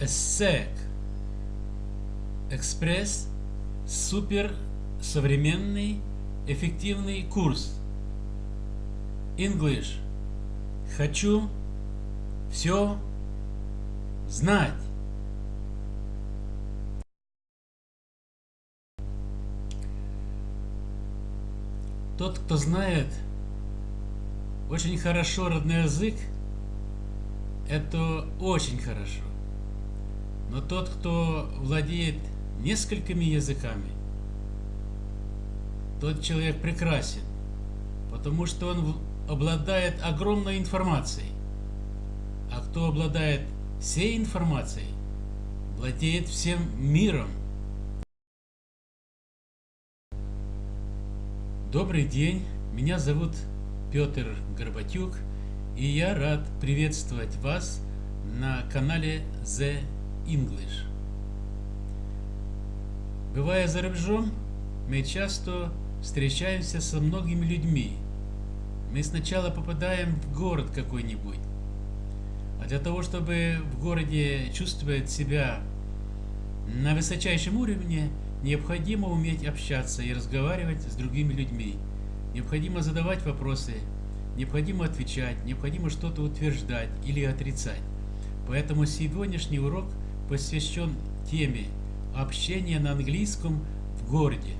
ESSEC Экспресс супер современный эффективный курс English Хочу все знать. Тот, кто знает очень хорошо родной язык, это очень хорошо. Но тот, кто владеет несколькими языками, тот человек прекрасен, потому что он обладает огромной информацией. А кто обладает всей информацией, владеет всем миром. Добрый день, меня зовут Петр Горбатюк, и я рад приветствовать вас на канале The English. Бывая за рубежом, мы часто встречаемся со многими людьми. Мы сначала попадаем в город какой-нибудь, а для того, чтобы в городе чувствовать себя на высочайшем уровне, необходимо уметь общаться и разговаривать с другими людьми. Необходимо задавать вопросы, необходимо отвечать, необходимо что-то утверждать или отрицать. Поэтому сегодняшний урок посвящен теме общения на английском в городе.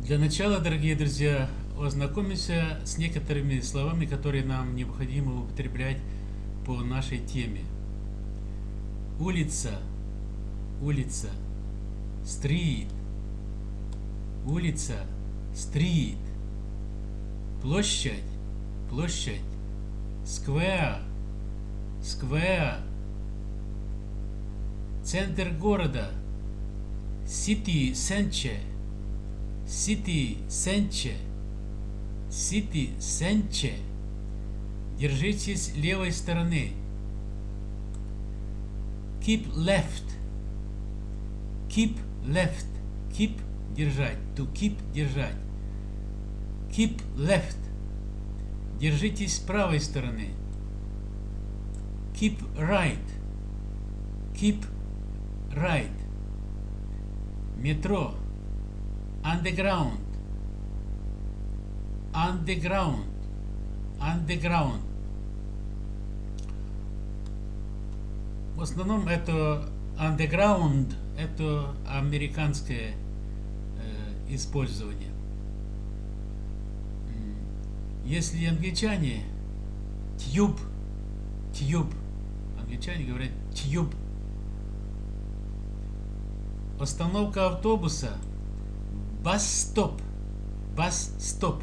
Для начала, дорогие друзья, ознакомимся с некоторыми словами, которые нам необходимо употреблять по нашей теме. Улица, улица, стрит, улица, стрит, площадь, площадь, сквер, сквер, центр города, city, center, city, center, city, center. Держитесь левой стороны. Keep left. Keep left. Keep держать. To keep держать. Keep left. Держитесь с правой стороны. Keep right. Keep right. Метро. Underground. Underground. Underground. В основном это underground, это американское э, использование. Если англичане тюб, тюб, англичане говорят тюб. Остановка автобуса, бас-стоп, бас-стоп,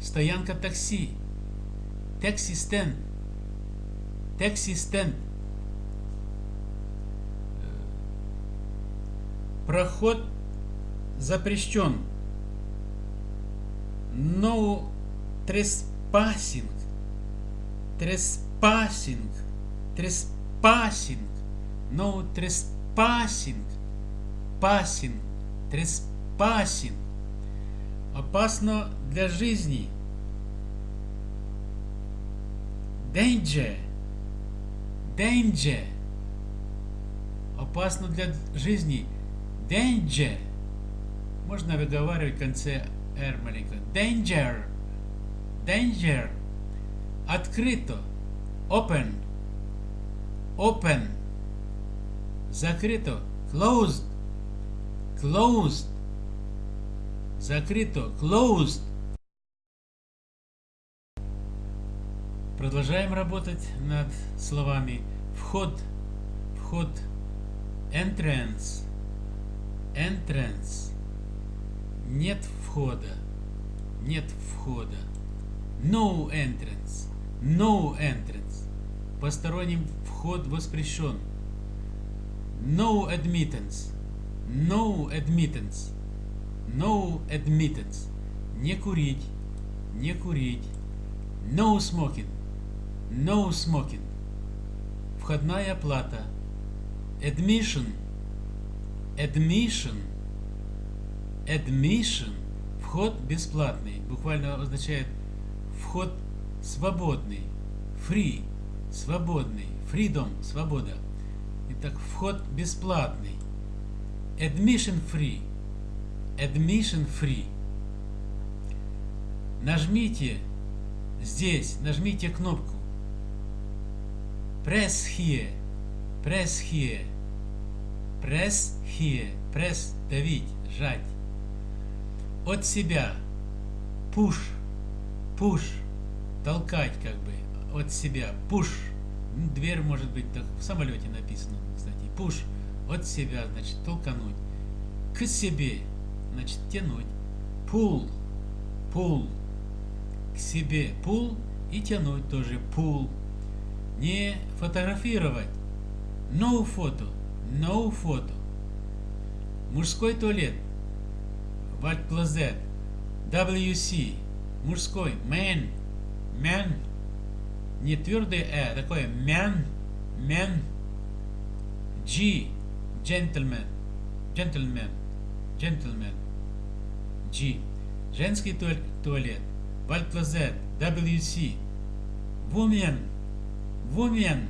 стоянка такси, такси-стенд, такси-стенд. Проход запрещен. No trespassing. Trespassing. Trespassing. No trespassing. Passing. Trespassing. Опасно для жизни. Danger. Danger. Опасно для жизни. Danger. Можно выговаривать в конце R маленько. Danger. Danger. Открыто. Open. Open. Закрыто. Closed. Closed. Закрыто. Closed. Продолжаем работать над словами вход, вход, entrance, entrance, нет входа, нет входа, no entrance, no entrance, посторонним вход воспрещен, no admittance, no admittance, no admittance, не курить, не курить, no smoking, No smoking. Входная плата. Admission. Admission. Admission. Вход бесплатный. Буквально означает вход свободный. Free, свободный. Freedom, свобода. Итак, вход бесплатный. Admission free. Admission free. Нажмите здесь, нажмите кнопку. Press here. Press here. Press here. Press давить, жать. От себя. Push. Push. Толкать как бы от себя. Push. Дверь может быть так в самолете написано, кстати. Push. От себя, значит, толкануть. К себе, значит, тянуть. Pull. Pull. К себе. Pull и тянуть тоже. Pull. Не фотографировать. No photo. No photo. Мужской туалет. White closet. WC. Мужской. Man. Man. Не твердое э, такое man. Man. G. Gentleman. Gentleman. Gentleman. G. Женский туалет. Closet. WC. Woman. Woman.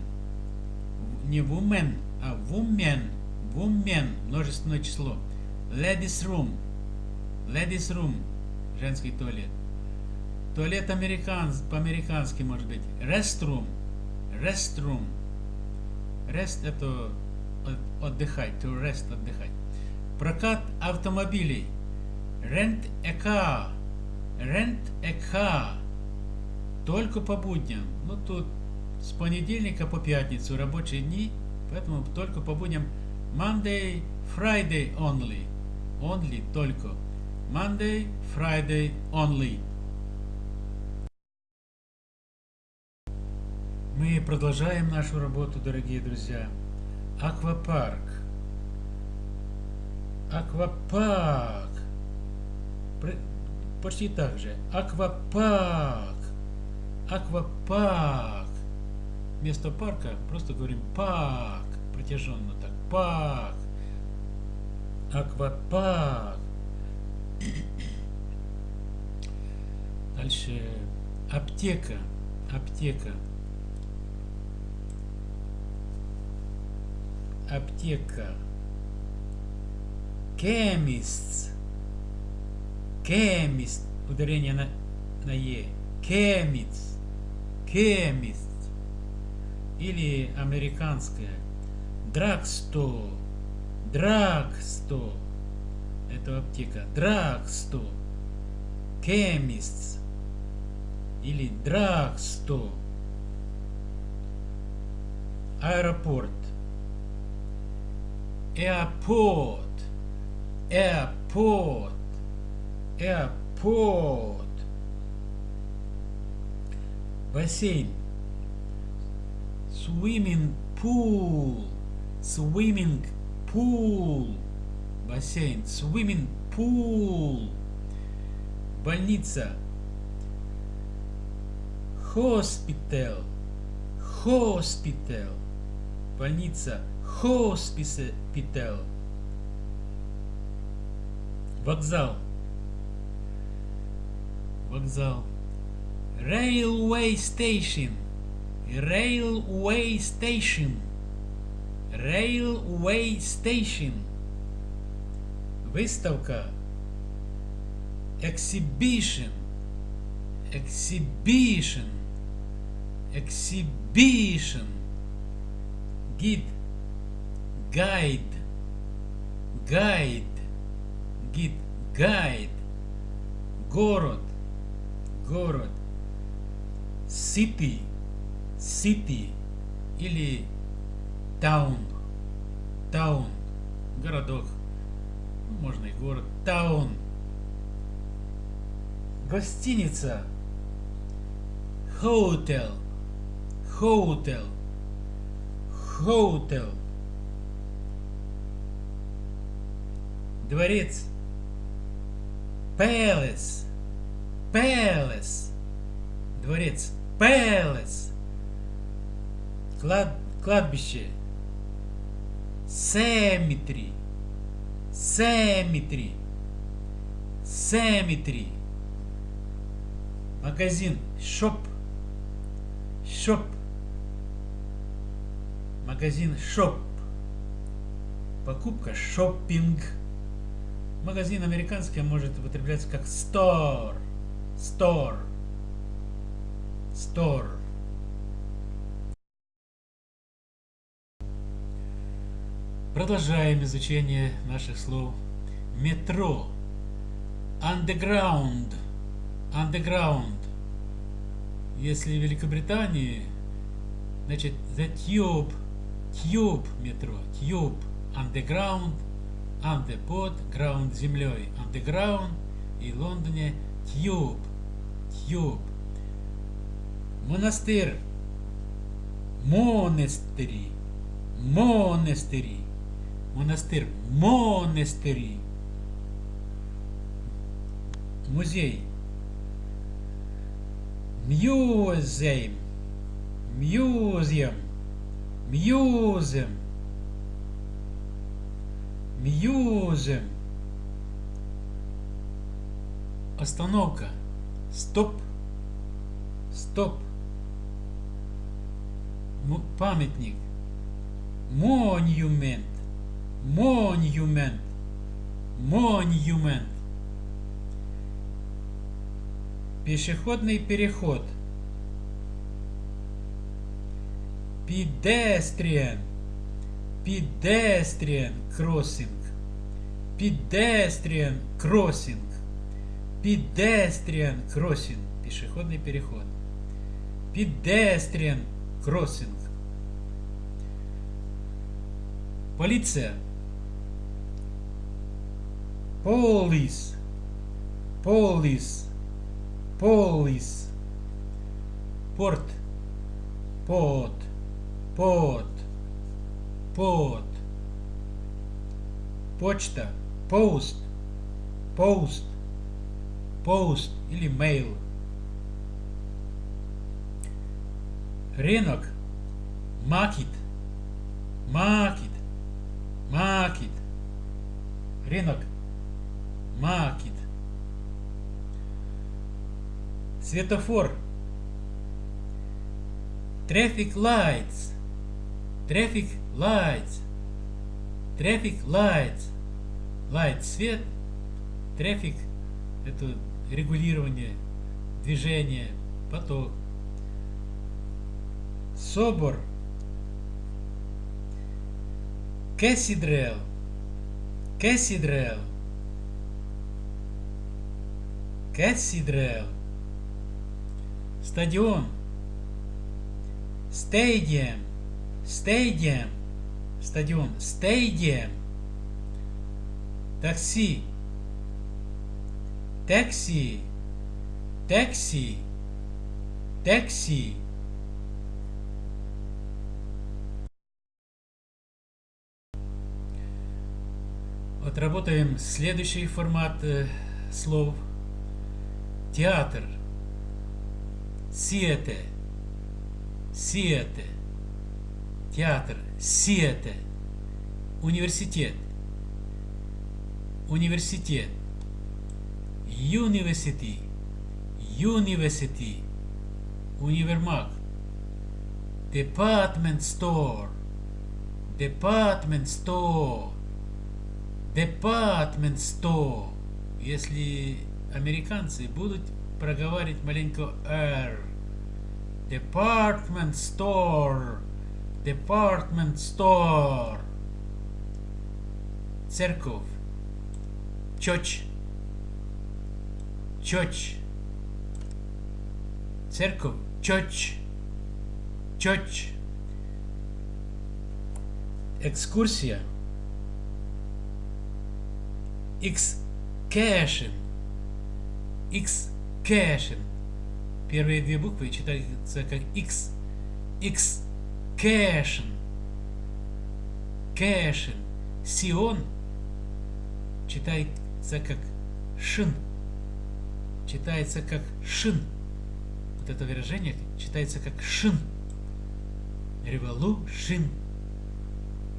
Не woman, а woman. Woman. Множественное число. Ladies room. Ladies room. Женский туалет. Туалет американ, по-американски может быть. Restroom. Restroom. Rest это отдыхать. To rest отдыхать. Прокат автомобилей. Rent a car. Rent a car. Только по будням. Ну тут с понедельника по пятницу рабочие дни, поэтому только по будням Monday, Friday only. Only только. Monday, Friday only. Мы продолжаем нашу работу, дорогие друзья. Аквапарк. Аквапарк. Почти так же. Аквапарк. Аквапарк. Вместо парка просто говорим парк. Протяженно так. Парк. Аквапарк. Дальше аптека. Аптека. Аптека. Chemist. Chemist. Ударение на, на Е. Chemist. Chemist. Или американское. Drugstore. Drugstore. Это аптека. Drugstore. Chemists. Или drugstore. Аэропорт. Airport. Airport. Airport. Бассейн. Swimming pool. Swimming pool. Бассейн. Swimming pool. Больница. Hospital. Hospital. Больница. Hospital. Вокзал. Вокзал. Railway station. Railway station. Railway station. Выставка. Exhibition. Exhibition. Exhibition. Гид. Guide. Guide. Гид. Guide. Город. Город. City. City. Или town. Town. Городок. Можно и город. Town. Гостиница. Hotel. Hotel. Hotel. Дворец. Palace. Palace. Дворец. Palace. Клад, кладбище. Cemetery. Cemetery. Cemetery. Магазин. Shop. Shop. Магазин shop. Покупка шоппинг. Магазин американский может употребляться как store. Store. Store. Продолжаем изучение наших слов. Метро. Underground. Underground. Если в Великобритании, значит, the tube, tube метро, tube, underground, under под, ground землей, underground, и Лондоне tube, tube. Монастырь, монастыри, монастыри, монастырь, монастыри. Музей, Museum. Museum. Museum. Museum. Остановка. Стоп. Стоп. М памятник. Monument. Monument. Monument. Пешеходный переход. Pedestrian. Pedestrian crossing. Pedestrian crossing. Pedestrian crossing. Пешеходный переход. Pedestrian crossing. Полиция. Police. Police. Police. Порт. Под. Под. Под. Почта. Post. Post. Post или mail. Рынок. Market. Market. Market. Рынок. Market. Светофор. Traffic lights. Traffic lights. Traffic lights. Light свет. Traffic это регулирование движения, поток. Собор. Cathedral. Cathedral. Cathedral. Стадион. Stadium. Stadium. Стадион. Stadium. Такси. Такси. Такси. Такси. Отработаем следующий формат э, слов. Театр. Сиэте. Сиэте. Театр. Сиэте. Университет. Университет. University. University. Универмаг. Department store. Department store. Department store. Если американцы будут проговаривать маленько R. Department store. Department store. Церковь. Church. Church. Церковь. Church. Church. Экскурсия. Excursion. Excursion. Первые две буквы читаются как X. Excursion. Кэшин. Сион читается как шин. Читается как шин. Вот это выражение читается как шин. Revolution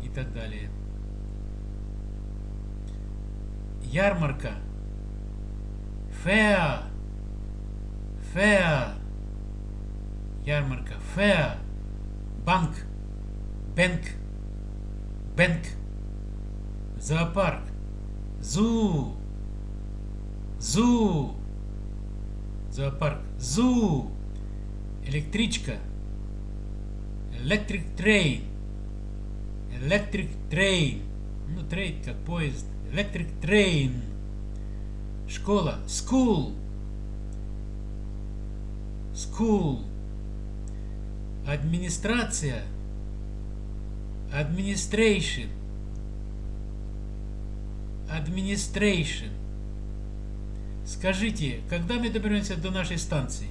и так далее. Ярмарка. Fair. Fair. ярмарка, fair, банк, бэнк, бэнк, зоопарк, зу, зу, зоопарк, зу, электричка, electric train, electric train, ну трейн как поезд, electric train, школа, school, school, администрация, administration, administration. Скажите, когда мы доберемся до нашей станции?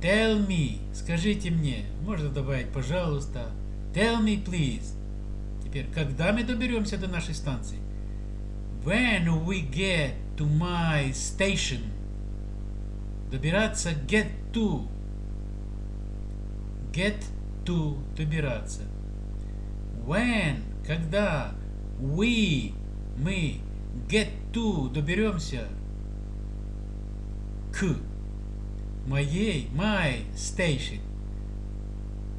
Tell me, скажите мне, можно добавить, пожалуйста. Tell me, please. Теперь, когда мы доберемся до нашей станции? When we get to my station. Добираться get to. Get to добираться. When, когда we, мы get to доберемся к моей, my station.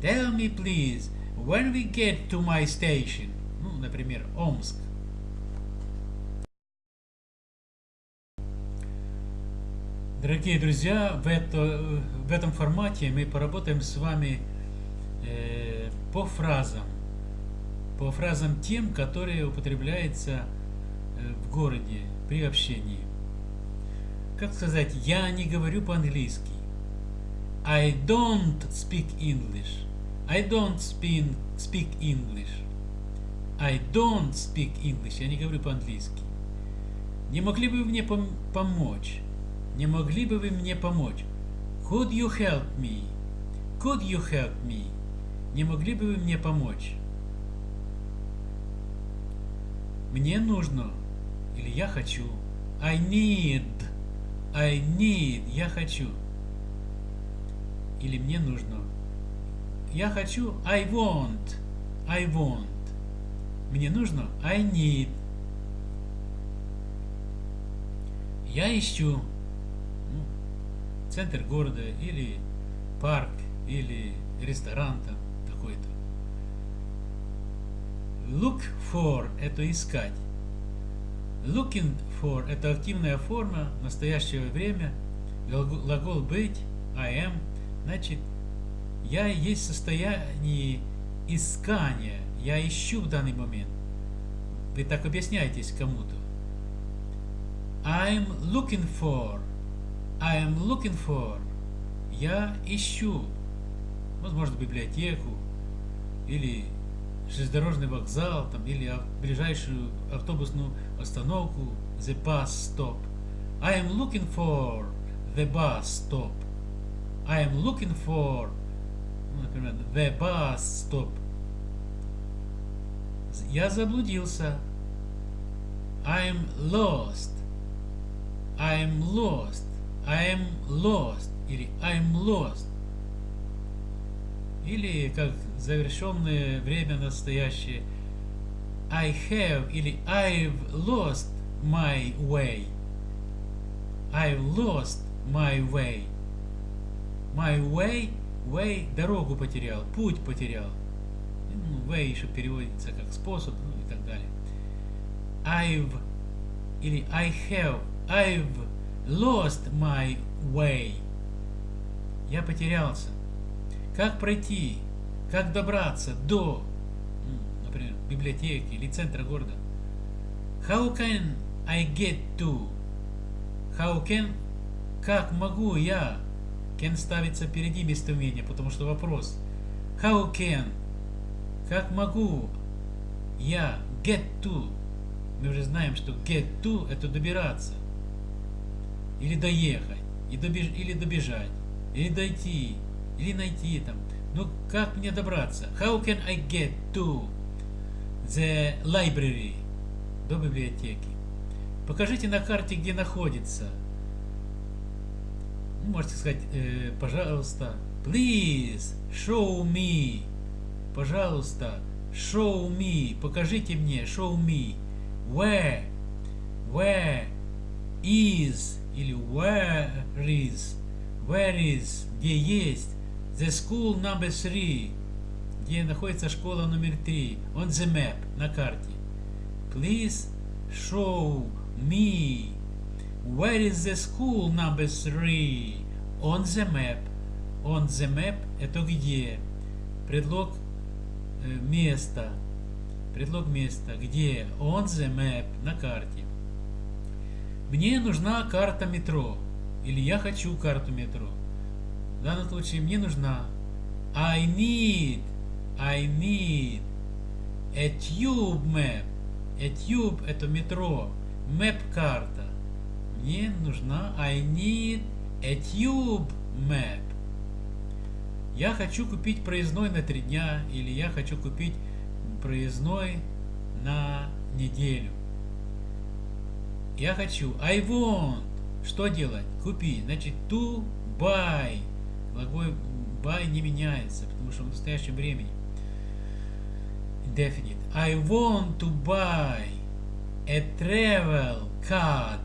Tell me, please, when we get to my station. Ну, например, Омск. Дорогие друзья, в, это, в этом формате мы поработаем с вами э, по фразам. По фразам тем, которые употребляются э, в городе при общении. Как сказать, я не говорю по-английски. I don't speak English. I don't speak, English. I don't speak English. Я не говорю по-английски. Не могли бы вы мне пом помочь? Не могли бы вы мне помочь? Could you help me? Could you help me? Не могли бы вы мне помочь? Мне нужно. Или я хочу. I need. I need. Я хочу. Или мне нужно. Я хочу. I want. I want. Мне нужно. I need. Я ищу центр города или парк или ресторан там такой-то. Look for – это искать. Looking for – это активная форма настоящего время. Глагол быть, I am, значит, я есть в состоянии искания. Я ищу в данный момент. Вы так объясняетесь кому-то. I'm looking for – I am looking for. Я ищу. Возможно, библиотеку или железнодорожный вокзал, там, или ближайшую автобусную остановку, the bus stop. I am looking for the bus stop. I am looking for, ну, например, the bus stop. Я заблудился. I am lost. I am lost. I am lost или I'm lost. Или как завершенное время настоящее I have или I've lost my way. I've lost my way. My way, way, дорогу потерял, путь потерял. Ну, way еще переводится как способ, ну и так далее. I've или I have, I've lost my way. Я потерялся. Как пройти? Как добраться до, например, библиотеки или центра города? How can I get to? How can? Как могу я? Can ставится впереди местоимения, потому что вопрос. How can? Как могу я get to? Мы уже знаем, что get to это добираться или доехать, и добеж, или добежать, или дойти, или найти там. Ну, как мне добраться? How can I get to the library? До библиотеки. Покажите на карте, где находится. Ну, можете сказать, э, пожалуйста, please show me. Пожалуйста, show me. Покажите мне, show me. Where? Where is или where is, Where is, где есть, the school number three, где находится школа номер три, on the map, на карте. Please show me where is the school number three on the map. On the map это где? Предлог э, места. Предлог места. Где? On the map. На карте. Мне нужна карта метро. Или я хочу карту метро. В данном случае мне нужна I need I need a tube map. A tube это метро. Map карта. Мне нужна I need a tube map. Я хочу купить проездной на три дня или я хочу купить проездной на неделю. Я хочу. I want. Что делать? Купить. Значит, to buy. Глагол buy не меняется, потому что в настоящем времени. Indefinite. I want to buy a travel card.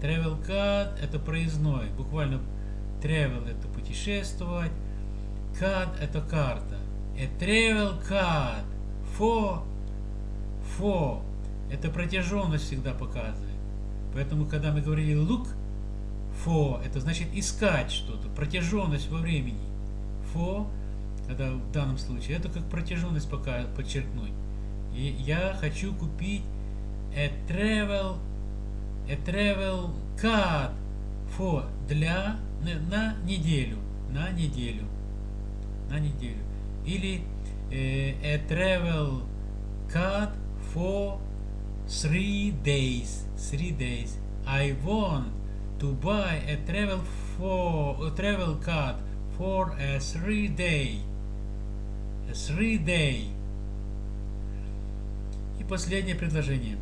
Travel card это проездной. Буквально travel это путешествовать. Card это карта. A travel card for for это протяженность всегда показывает. Поэтому, когда мы говорили look for, это значит искать что-то, протяженность во времени. For, это в данном случае, это как протяженность пока подчеркнуть. И я хочу купить a travel, a travel card for для на, на неделю, на неделю, на неделю. Или э, a travel card for three days. Three days. I want to buy a travel for a travel card for a three day. A three day. И последнее предложение.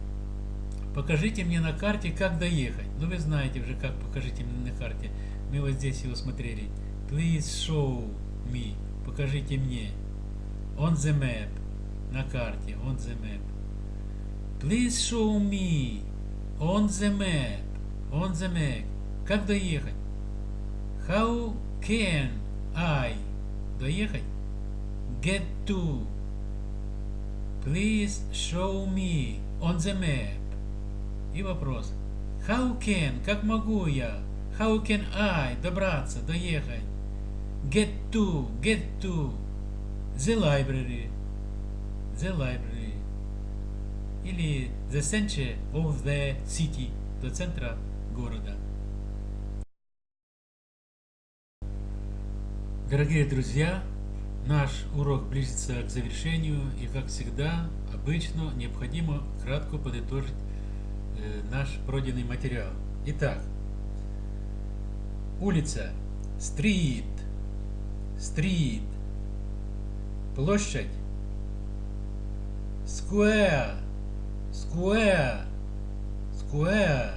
Покажите мне на карте, как доехать. Ну, вы знаете уже, как покажите мне на карте. Мы вот здесь его смотрели. Please show me. Покажите мне. On the map. На карте. On the map. Please show me on the map. On the map. Как доехать? How can I доехать? Get to. Please show me on the map. И вопрос. How can? Как могу я? How can I добраться, доехать? Get to. Get to. The library. The library или the center of the city, до центра города. Дорогие друзья, наш урок близится к завершению и, как всегда, обычно необходимо кратко подытожить э, наш пройденный материал. Итак, улица, street, street, площадь, square, Square. Square.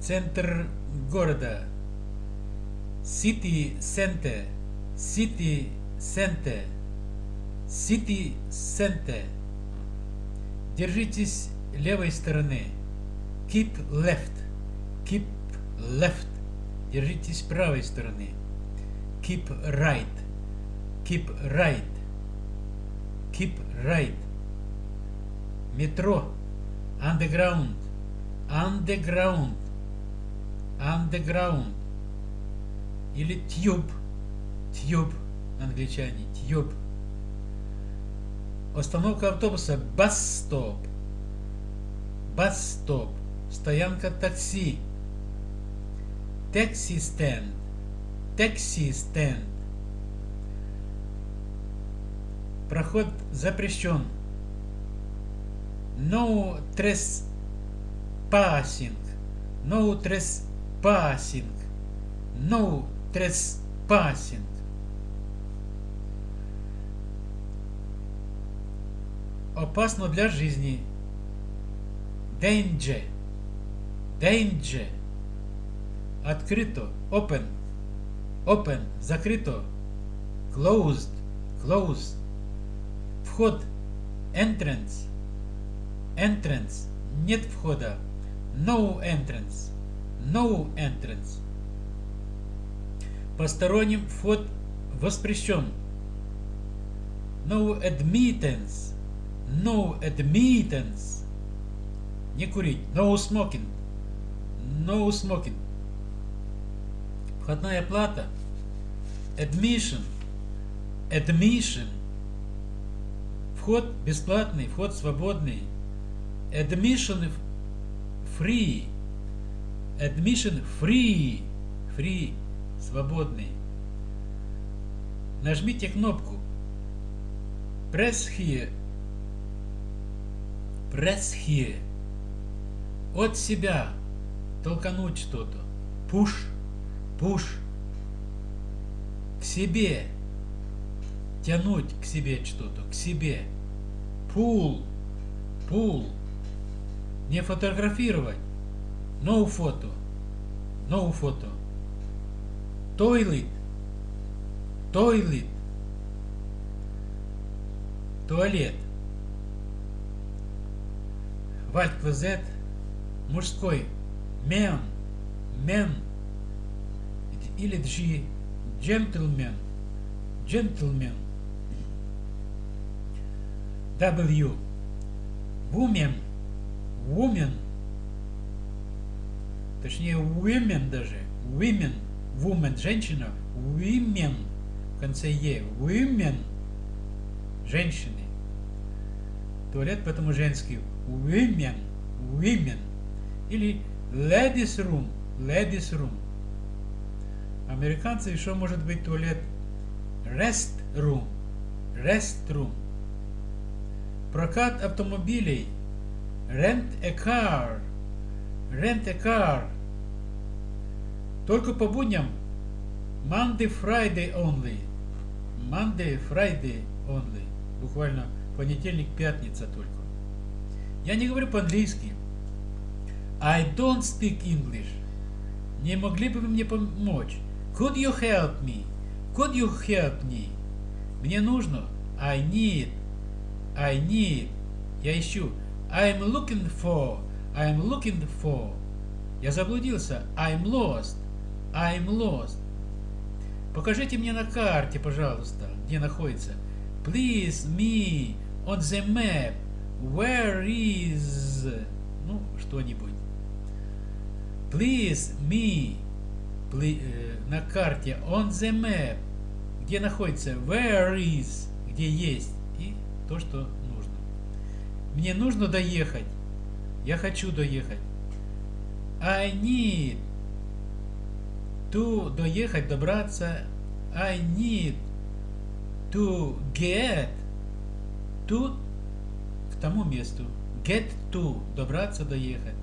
Центр города. City Center. City Center. City Center. Держитесь левой стороны. Keep left. Keep left. Держитесь правой стороны. Keep right. Keep right. Keep right метро, underground, underground, underground. Или tube, tube, англичане, tube. Остановка автобуса, bus stop, стоянка такси, taxi stand, taxi stand. Проход запрещен no trespassing, no trespassing, no trespassing. Опасно для жизни. Danger, danger. Открыто, open, open, закрыто. Closed, closed. Вход, entrance entrance – нет входа, no entrance, no entrance. Посторонним вход воспрещен. No admittance. No admittance. Не курить. No smoking. No smoking. Входная плата. Admission. Admission. Вход бесплатный, вход свободный. Admission free. Admission free. Free. Свободный. Нажмите кнопку. Press here. Press here. От себя. Толкануть что-то. Push. Push. К себе. Тянуть к себе что-то. К себе. Pull. Pull. Не фотографировать. No фото. No фото. Toilet. Toilet. Туалет. Вальт квазет. Мужской. Мен. Мен. Или джи. Джентльмен. Джентльмен. W. Woman. Woman. Точнее, women даже. Women. Woman. Женщина. Women. В конце Е. Women. Женщины. Туалет поэтому женский. Women. Women. Или ladies room. Ladies room. Американцы еще может быть туалет rest room. Rest room. Прокат автомобилей. Rent a car. Rent a car. Только по будням. Monday, Friday only. Monday, Friday only. Буквально понедельник, пятница только. Я не говорю по-английски. I don't speak English. Не могли бы вы мне помочь? Could you help me? Could you help me? Мне нужно. I need. I need. Я ищу. I'm looking for. I'm looking for. Я заблудился. I'm lost. I'm lost. Покажите мне на карте, пожалуйста, где находится. Please me on the map. Where is... Ну, что-нибудь. Please me. Please, э, на карте on the map. Где находится? Where is? Где есть? И то, что. Мне нужно доехать. Я хочу доехать. I need to доехать, добраться. I need to get to к тому месту. Get to добраться, доехать.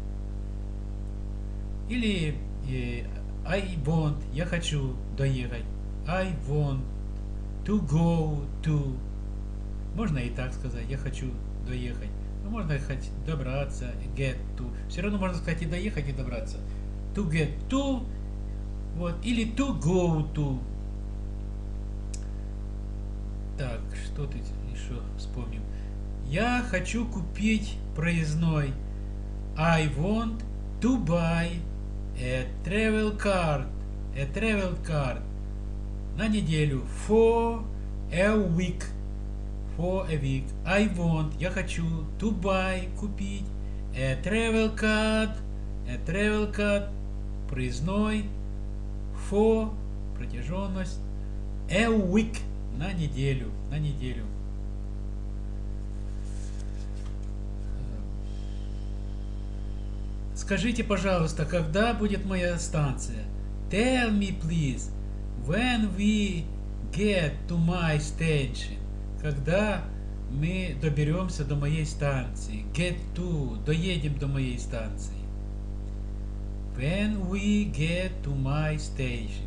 Или э, I want я хочу доехать. I want to go to. Можно и так сказать. Я хочу доехать. Ну, можно хоть добраться, get to. Все равно можно сказать и доехать, и добраться. To get to. Вот. Или to go to. Так, что тут еще вспомним? Я хочу купить проездной. I want to buy a travel card. A travel card. На неделю. For a week. For a week. I want. Я хочу. To buy. Купить. A travel card. A travel card. Проездной. For. Протяженность. A week. На неделю. На неделю. Скажите, пожалуйста, когда будет моя станция? Tell me, please, when we get to my station. Когда мы доберемся до моей станции. Get to, доедем до моей станции. When we get to my station.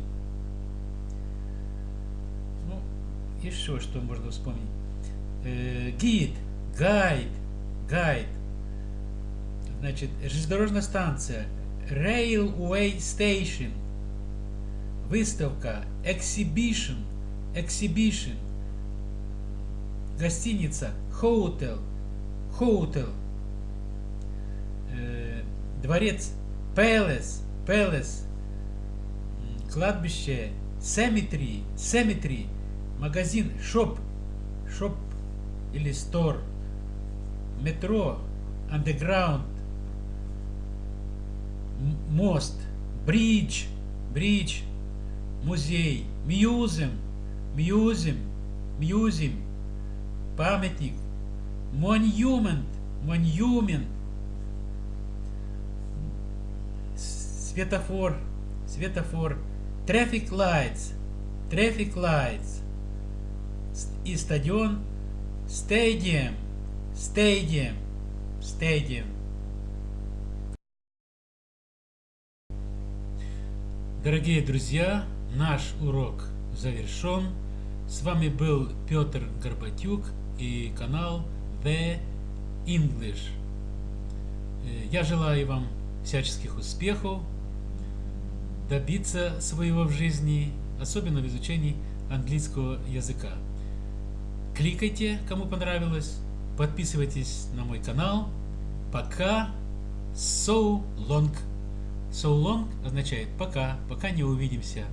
Ну, еще что можно вспомнить. Э, гид, гайд, гайд. Значит, железнодорожная станция. Railway Station. Выставка. Exhibition. Exhibition. Гостиница. Hotel. Э, дворец. Palace. Palace. Кладбище. cemetery, cemetery, магазин, shop, shop или store, метро, underground, мост, bridge, bridge, музей, museum, museum, museum, памятник, monument, monument, светофор, светофор, traffic lights, traffic lights, С- и стадион, stadium, stadium, stadium. Дорогие друзья, наш урок завершен. С вами был Петр Горбатюк и канал The English. Я желаю вам всяческих успехов, добиться своего в жизни, особенно в изучении английского языка. Кликайте, кому понравилось, подписывайтесь на мой канал. Пока. So long. So long означает пока, пока не увидимся.